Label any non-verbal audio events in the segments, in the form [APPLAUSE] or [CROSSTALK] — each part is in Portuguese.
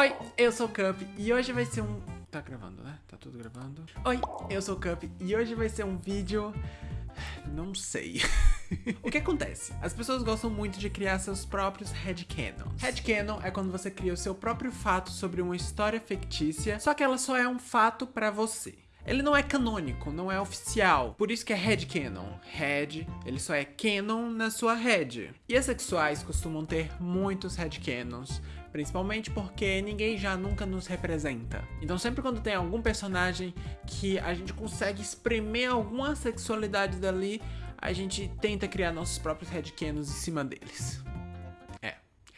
Oi, eu sou o Cup e hoje vai ser um... Tá gravando, né? Tá tudo gravando. Oi, eu sou o Cup e hoje vai ser um vídeo... Não sei. [LAUGHS] o que acontece? As pessoas gostam muito de criar seus próprios headcanons. Headcanon é quando você cria o seu próprio fato sobre uma história fictícia, só que ela só é um fato pra você. Ele não é canônico, não é oficial, por isso que é headcanon. Head, ele só é canon na sua head. E as sexuais costumam ter muitos headcanons, principalmente porque ninguém já nunca nos representa. Então sempre quando tem algum personagem que a gente consegue espremer alguma sexualidade dali, a gente tenta criar nossos próprios headcanons em cima deles.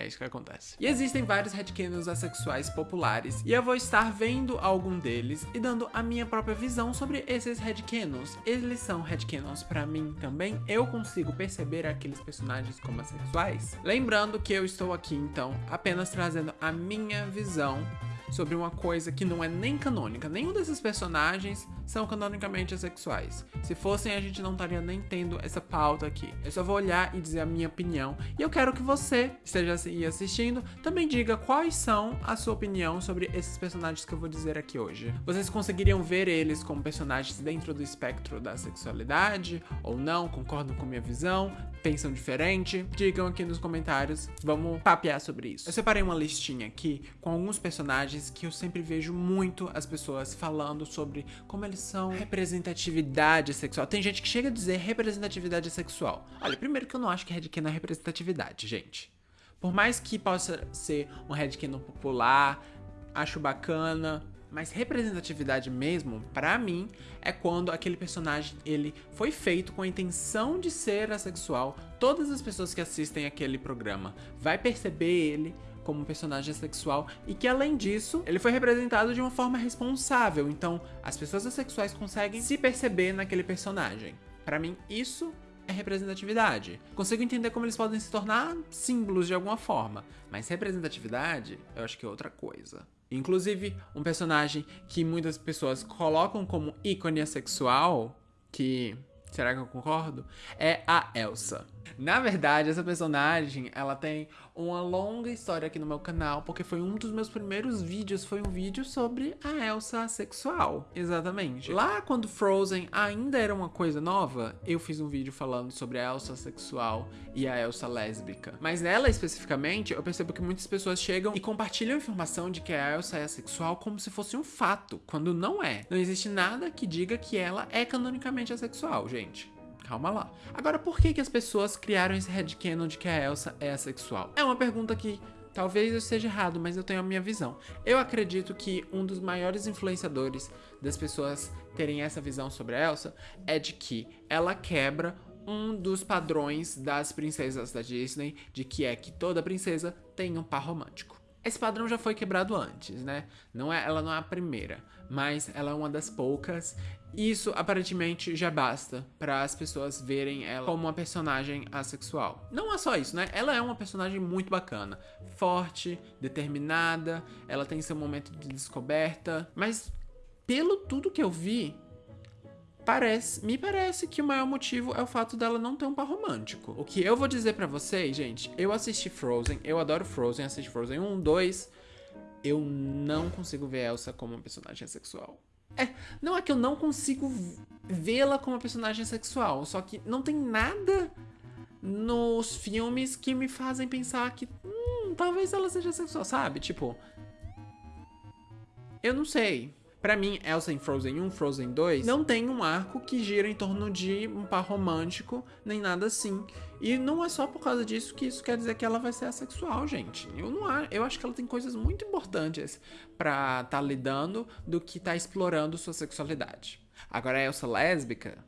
É isso que acontece. E existem vários headcanons assexuais populares, e eu vou estar vendo algum deles e dando a minha própria visão sobre esses headcanons. Eles são headcanons para mim também? Eu consigo perceber aqueles personagens como assexuais? Lembrando que eu estou aqui, então, apenas trazendo a minha visão sobre uma coisa que não é nem canônica. Nenhum desses personagens são canonicamente assexuais. Se fossem, a gente não estaria nem tendo essa pauta aqui. Eu só vou olhar e dizer a minha opinião. E eu quero que você esteja assistindo também diga quais são a sua opinião sobre esses personagens que eu vou dizer aqui hoje. Vocês conseguiriam ver eles como personagens dentro do espectro da sexualidade ou não? Concordam com minha visão? Pensam diferente? Digam aqui nos comentários. Vamos papear sobre isso. Eu separei uma listinha aqui com alguns personagens que eu sempre vejo muito as pessoas falando sobre como eles são representatividade sexual. Tem gente que chega a dizer representatividade sexual. Olha, primeiro que eu não acho que headcanon é representatividade, gente. Por mais que possa ser um headcanon popular, acho bacana, mas representatividade mesmo, para mim, é quando aquele personagem ele foi feito com a intenção de ser assexual. Todas as pessoas que assistem aquele programa vai perceber ele como um personagem sexual e que além disso, ele foi representado de uma forma responsável. Então, as pessoas assexuais conseguem se perceber naquele personagem. Para mim, isso é representatividade. Consigo entender como eles podem se tornar símbolos de alguma forma, mas representatividade eu acho que é outra coisa. Inclusive, um personagem que muitas pessoas colocam como ícone assexual, que será que eu concordo? É a Elsa. Na verdade, essa personagem, ela tem uma longa história aqui no meu canal, porque foi um dos meus primeiros vídeos, foi um vídeo sobre a Elsa sexual, exatamente. Lá quando Frozen ainda era uma coisa nova, eu fiz um vídeo falando sobre a Elsa sexual e a Elsa lésbica. Mas nela especificamente, eu percebo que muitas pessoas chegam e compartilham a informação de que a Elsa é sexual como se fosse um fato, quando não é. Não existe nada que diga que ela é canonicamente assexual, gente. Calma lá. Agora, por que, que as pessoas criaram esse headcanon de que a Elsa é assexual? É uma pergunta que Talvez eu esteja errado, mas eu tenho a minha visão. Eu acredito que um dos maiores influenciadores das pessoas terem essa visão sobre a Elsa é de que ela quebra um dos padrões das princesas da Disney, de que é que toda princesa tem um par romântico. Esse padrão já foi quebrado antes, né? Não é, ela não é a primeira, mas ela é uma das poucas. Isso aparentemente já basta para as pessoas verem ela como uma personagem assexual. Não é só isso, né? Ela é uma personagem muito bacana, forte, determinada, ela tem seu momento de descoberta, mas pelo tudo que eu vi, Parece, me parece que o maior motivo é o fato dela não ter um par romântico. O que eu vou dizer pra vocês, gente, eu assisti Frozen, eu adoro Frozen, assisti Frozen 1, 2, eu não consigo ver Elsa como uma personagem sexual. É, não é que eu não consigo vê-la como uma personagem sexual, só que não tem nada nos filmes que me fazem pensar que, hum, talvez ela seja sexual, sabe? Tipo, eu não sei. Pra mim, Elsa em Frozen 1, Frozen 2, não tem um arco que gira em torno de um par romântico, nem nada assim. E não é só por causa disso que isso quer dizer que ela vai ser assexual, gente. Eu não acho, eu acho que ela tem coisas muito importantes pra tá lidando do que tá explorando sua sexualidade. Agora, a Elsa lésbica,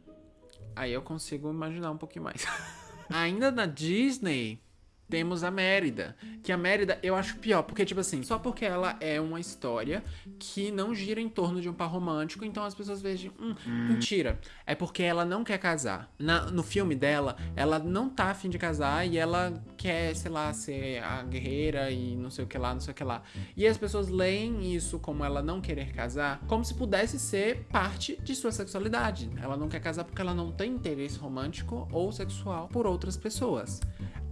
aí eu consigo imaginar um pouquinho mais. [LAUGHS] Ainda na Disney, temos a Mérida. Que a Mérida eu acho pior, porque, tipo assim, só porque ela é uma história que não gira em torno de um par romântico, então as pessoas vejam, hum, hum. mentira. É porque ela não quer casar. Na, no filme dela, ela não tá afim de casar e ela quer, sei lá, ser a guerreira e não sei o que lá, não sei o que lá. E as pessoas leem isso como ela não querer casar, como se pudesse ser parte de sua sexualidade. Ela não quer casar porque ela não tem interesse romântico ou sexual por outras pessoas.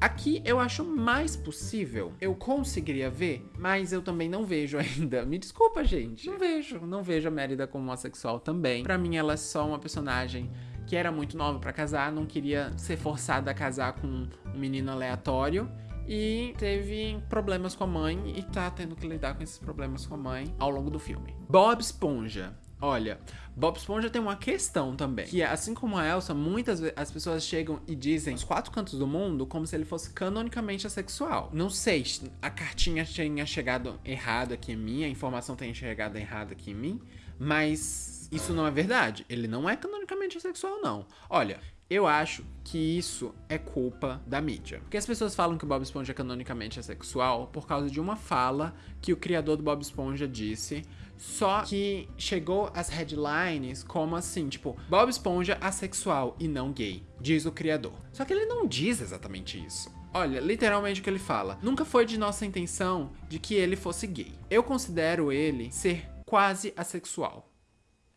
Aqui eu acho mais possível. Eu conseguiria ver, mas eu também não vejo [LAUGHS] ainda. Me desculpa, gente. Não vejo. Não vejo a Mérida como homossexual também. Pra mim, ela é só uma personagem que era muito nova para casar, não queria ser forçada a casar com um menino aleatório e teve problemas com a mãe e tá tendo que lidar com esses problemas com a mãe ao longo do filme. Bob Esponja. Olha, Bob Esponja tem uma questão também, que assim como a Elsa, muitas vezes as pessoas chegam e dizem os quatro cantos do mundo como se ele fosse canonicamente assexual. Não sei, a cartinha tenha chegado errado aqui em mim, a informação tenha chegado errada aqui em mim, mas isso não é verdade. Ele não é canonicamente assexual, não. Olha, eu acho que isso é culpa da mídia. Porque as pessoas falam que o Bob Esponja canonicamente é sexual por causa de uma fala que o criador do Bob Esponja disse. Só que chegou as headlines como assim, tipo, Bob Esponja assexual e não gay, diz o criador. Só que ele não diz exatamente isso. Olha, literalmente o que ele fala. Nunca foi de nossa intenção de que ele fosse gay. Eu considero ele ser quase assexual.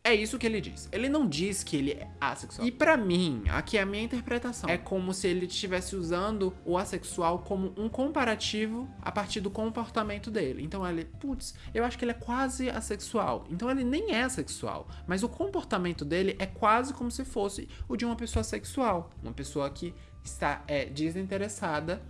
É isso que ele diz. Ele não diz que ele é assexual. E para mim, aqui é a minha interpretação, é como se ele estivesse usando o assexual como um comparativo a partir do comportamento dele. Então ele, putz, eu acho que ele é quase assexual. Então ele nem é assexual, mas o comportamento dele é quase como se fosse o de uma pessoa sexual, uma pessoa que está é, desinteressada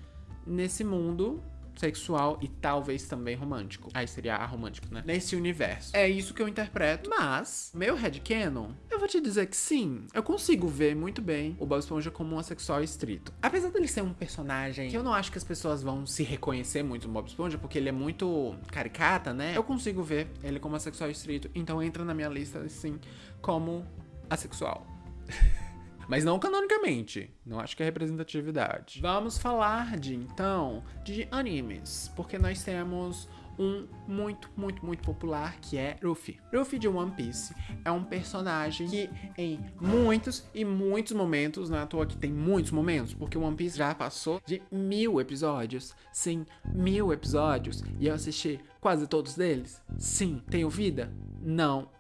nesse mundo sexual e talvez também romântico. Aí seria romântico, né? Nesse universo. É isso que eu interpreto. Mas, meu headcanon, eu vou te dizer que sim, eu consigo ver muito bem o Bob Esponja como um assexual estrito. Apesar dele ser um personagem que eu não acho que as pessoas vão se reconhecer muito no Bob Esponja, porque ele é muito caricata, né? Eu consigo ver ele como assexual estrito, então entra na minha lista, sim, como assexual. [LAUGHS] Mas não canonicamente. Não acho que é representatividade. Vamos falar de, então, de animes. Porque nós temos um muito, muito, muito popular que é Luffy. Luffy de One Piece é um personagem que em muitos e muitos momentos, não é à toa que tem muitos momentos, porque One Piece já passou de mil episódios. Sim, mil episódios. E eu assisti quase todos deles. Sim, tenho vida? Não.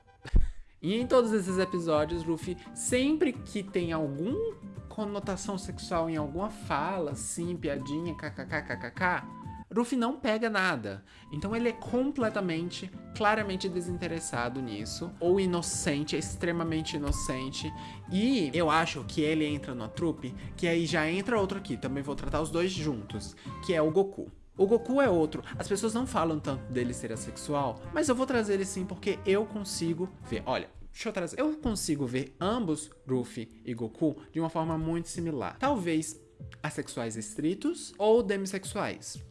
E em todos esses episódios, Luffy, sempre que tem alguma conotação sexual em alguma fala, assim, piadinha, kkkkk, Luffy não pega nada. Então ele é completamente, claramente desinteressado nisso. Ou inocente, extremamente inocente. E eu acho que ele entra na trupe, que aí já entra outro aqui. Também vou tratar os dois juntos, que é o Goku. O Goku é outro. As pessoas não falam tanto dele ser assexual, mas eu vou trazer ele sim porque eu consigo ver. Olha, deixa eu consigo ver ambos, Luffy e Goku, de uma forma muito similar. Talvez assexuais estritos ou demissexuais.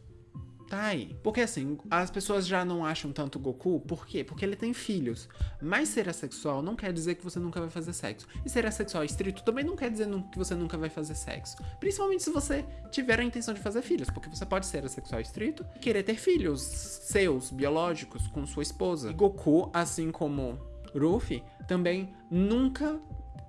Tá aí. Porque assim, as pessoas já não acham tanto Goku, por quê? Porque ele tem filhos. Mas ser assexual não quer dizer que você nunca vai fazer sexo. E ser assexual estrito também não quer dizer que você nunca vai fazer sexo. Principalmente se você tiver a intenção de fazer filhos, porque você pode ser assexual estrito e querer ter filhos seus, biológicos, com sua esposa. E Goku, assim como Ruffy, também nunca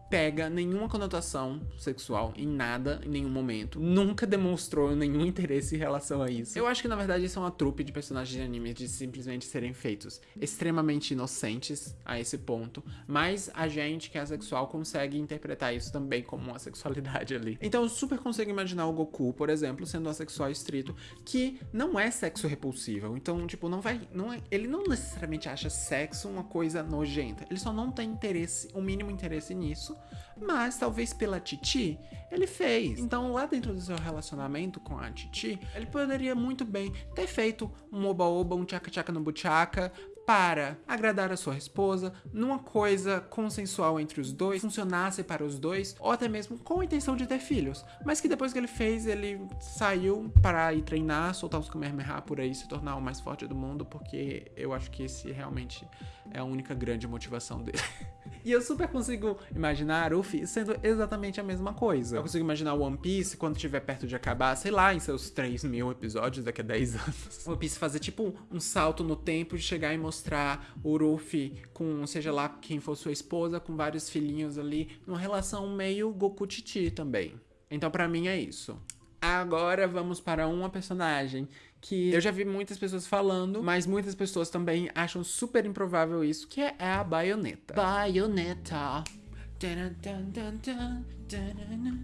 pega nenhuma conotação sexual em nada, em nenhum momento. Nunca demonstrou nenhum interesse em relação a isso. Eu acho que na verdade isso é uma trupe de personagens de anime de simplesmente serem feitos extremamente inocentes a esse ponto, mas a gente que é sexual consegue interpretar isso também como uma sexualidade ali. Então eu super consigo imaginar o Goku, por exemplo, sendo assexual estrito, que não é sexo repulsivo. Então, tipo, não vai, não é, ele não necessariamente acha sexo uma coisa nojenta. Ele só não tem interesse, o um mínimo interesse nisso mas talvez pela Titi, ele fez. Então, lá dentro do seu relacionamento com a Titi, ele poderia muito bem ter feito um oba-oba, um tchaca-tchaca no buchaca, para agradar a sua esposa, numa coisa consensual entre os dois, funcionasse para os dois, ou até mesmo com a intenção de ter filhos. Mas que depois que ele fez, ele saiu para ir treinar, soltar os Kamehameha por aí, se tornar o mais forte do mundo, porque eu acho que esse realmente é a única grande motivação dele. [LAUGHS] e eu super consigo imaginar o Luffy sendo exatamente a mesma coisa. Eu consigo imaginar o One Piece quando estiver perto de acabar, sei lá, em seus 3 mil episódios daqui a 10 anos. O One Piece fazer tipo um salto no tempo de chegar e mostrar o Luffy com, seja lá quem for sua esposa, com vários filhinhos ali, numa relação meio Goku-Titi também. Então para mim é isso. Agora vamos para uma personagem que eu já vi muitas pessoas falando, mas muitas pessoas também acham super improvável isso, que é a Bayonetta. Bayonetta.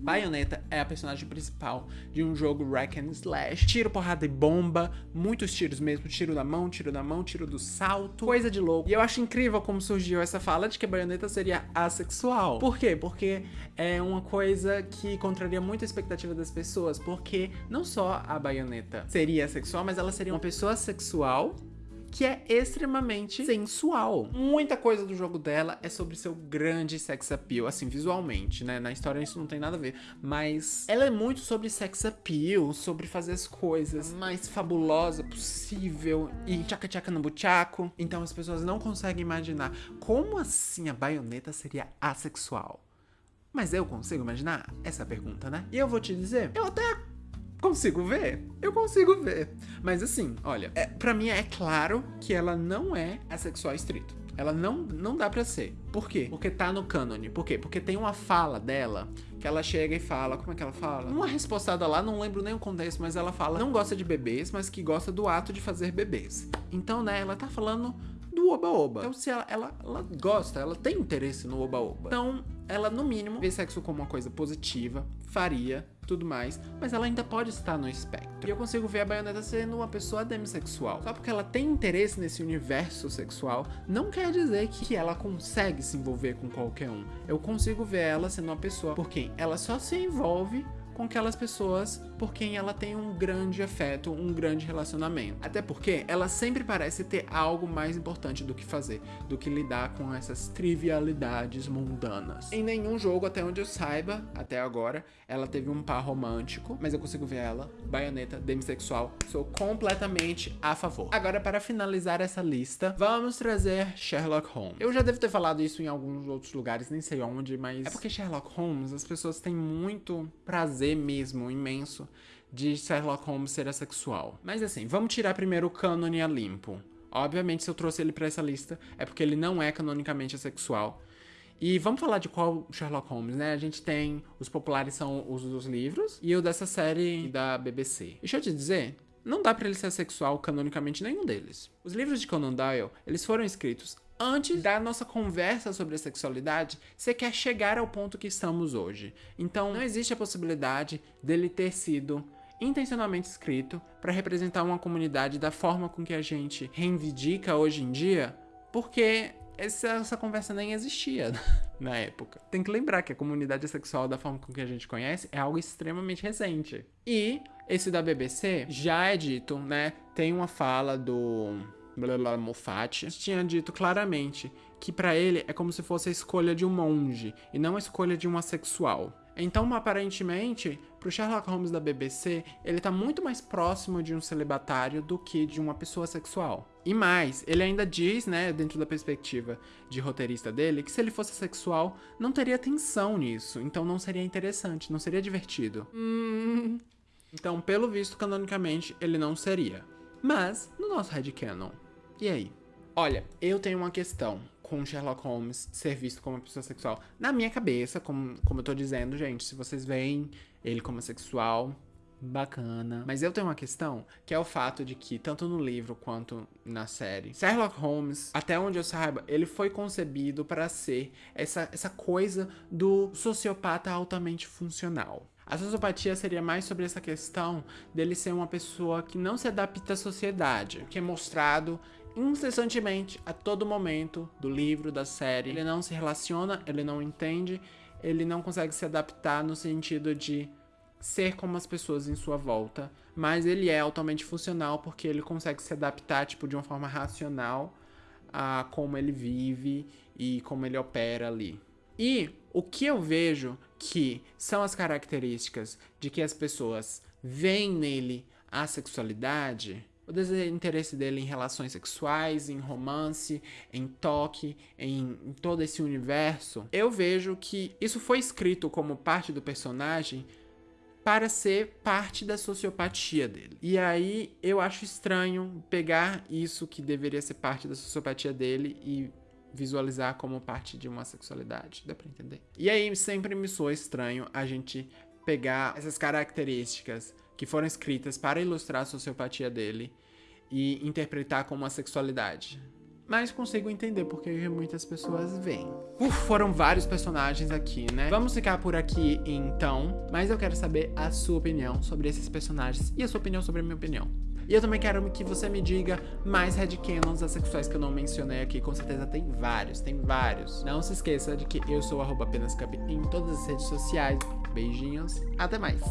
Bayonetta é a personagem principal de um jogo Rack and Slash. Tiro, porrada e bomba, muitos tiros mesmo, tiro da mão, tiro da mão, tiro do salto, coisa de louco. E eu acho incrível como surgiu essa fala de que a Bayonetta seria assexual. Por quê? Porque é uma coisa que contraria muito a expectativa das pessoas, porque não só a Bayonetta seria assexual, mas ela seria uma pessoa sexual que é extremamente sensual. Muita coisa do jogo dela é sobre seu grande sex appeal, assim, visualmente, né? Na história isso não tem nada a ver, mas ela é muito sobre sex appeal, sobre fazer as coisas mais fabulosa possível e tchaca-tchaca no buchaco. Então as pessoas não conseguem imaginar como assim a baioneta seria assexual. Mas eu consigo imaginar? Essa pergunta, né? E eu vou te dizer, eu até Consigo ver? Eu consigo ver. Mas assim, olha, é, para mim é claro que ela não é assexual estrito. Ela não, não dá pra ser. Por quê? Porque tá no cânone. Por quê? Porque tem uma fala dela que ela chega e fala. Como é que ela fala? Uma respostada lá, não lembro nem o contexto, mas ela fala: não gosta de bebês, mas que gosta do ato de fazer bebês. Então, né, ela tá falando do oba-oba. Então, se ela, ela, ela gosta, ela tem interesse no oba-oba. Então, ela, no mínimo, vê sexo como uma coisa positiva, faria tudo mais, mas ela ainda pode estar no espectro. E eu consigo ver a Bayonetta sendo uma pessoa demissexual. Só porque ela tem interesse nesse universo sexual, não quer dizer que ela consegue se envolver com qualquer um. Eu consigo ver ela sendo uma pessoa por quem ela só se envolve com aquelas pessoas por quem ela tem um grande afeto, um grande relacionamento. Até porque ela sempre parece ter algo mais importante do que fazer, do que lidar com essas trivialidades mundanas. Em nenhum jogo, até onde eu saiba, até agora, ela teve um par romântico, mas eu consigo ver ela, baioneta, demissexual, sou completamente a favor. Agora, para finalizar essa lista, vamos trazer Sherlock Holmes. Eu já devo ter falado isso em alguns outros lugares, nem sei onde, mas é porque Sherlock Holmes, as pessoas têm muito prazer mesmo, imenso, de Sherlock Holmes ser assexual. Mas assim, vamos tirar primeiro o cânone a limpo. Obviamente, se eu trouxe ele para essa lista, é porque ele não é canonicamente assexual. E vamos falar de qual Sherlock Holmes, né? A gente tem os populares são os dos livros e o dessa série da BBC. Deixa eu te dizer, não dá para ele ser sexual canonicamente nenhum deles. Os livros de Conan Doyle, eles foram escritos antes da nossa conversa sobre a sexualidade, você quer chegar ao ponto que estamos hoje. Então, não existe a possibilidade dele ter sido intencionalmente escrito para representar uma comunidade da forma com que a gente reivindica hoje em dia, porque essa, essa conversa nem existia [LAUGHS] na época. Tem que lembrar que a comunidade sexual da forma com que a gente conhece é algo extremamente recente. E esse da BBC já é dito, né? Tem uma fala do Moffat tinha dito claramente que para ele é como se fosse a escolha de um monge e não a escolha de um assexual. Então, aparentemente, pro Sherlock Holmes da BBC, ele tá muito mais próximo de um celibatário do que de uma pessoa sexual. E mais, ele ainda diz, né, dentro da perspectiva de roteirista dele, que se ele fosse sexual, não teria tensão nisso, então não seria interessante, não seria divertido. Hum. Então, pelo visto, canonicamente, ele não seria. Mas, no nosso headcanon, e aí? Olha, eu tenho uma questão com Sherlock Holmes ser visto como uma pessoa sexual. Na minha cabeça, como, como eu tô dizendo, gente, se vocês veem ele como sexual, bacana. Mas eu tenho uma questão, que é o fato de que, tanto no livro quanto na série, Sherlock Holmes, até onde eu saiba, ele foi concebido para ser essa, essa coisa do sociopata altamente funcional. A sociopatia seria mais sobre essa questão dele ser uma pessoa que não se adapta à sociedade, que é mostrado incessantemente, a todo momento do livro, da série. Ele não se relaciona, ele não entende, ele não consegue se adaptar no sentido de ser como as pessoas em sua volta, mas ele é altamente funcional porque ele consegue se adaptar tipo de uma forma racional a como ele vive e como ele opera ali. E o que eu vejo que são as características de que as pessoas veem nele a sexualidade o desinteresse dele em relações sexuais, em romance, em toque, em, em, todo esse universo, eu vejo que isso foi escrito como parte do personagem para ser parte da sociopatia dele. E aí eu acho estranho pegar isso que deveria ser parte da sociopatia dele e visualizar como parte de uma sexualidade. Dá pra entender? E aí sempre me soa estranho a gente pegar essas características que foram escritas para ilustrar a sociopatia dele e interpretar como uma sexualidade. mas consigo entender porque muitas pessoas veem. Uf, foram vários personagens aqui, né? Vamos ficar por aqui então, mas eu quero saber a sua opinião sobre esses personagens e a sua opinião sobre a minha opinião. E eu também quero que você me diga mais headcanons assexuais que eu não mencionei aqui. Com certeza tem vários, tem vários. Não se esqueça de que eu sou arroba apenas em todas as redes sociais. Beijinhos, até mais!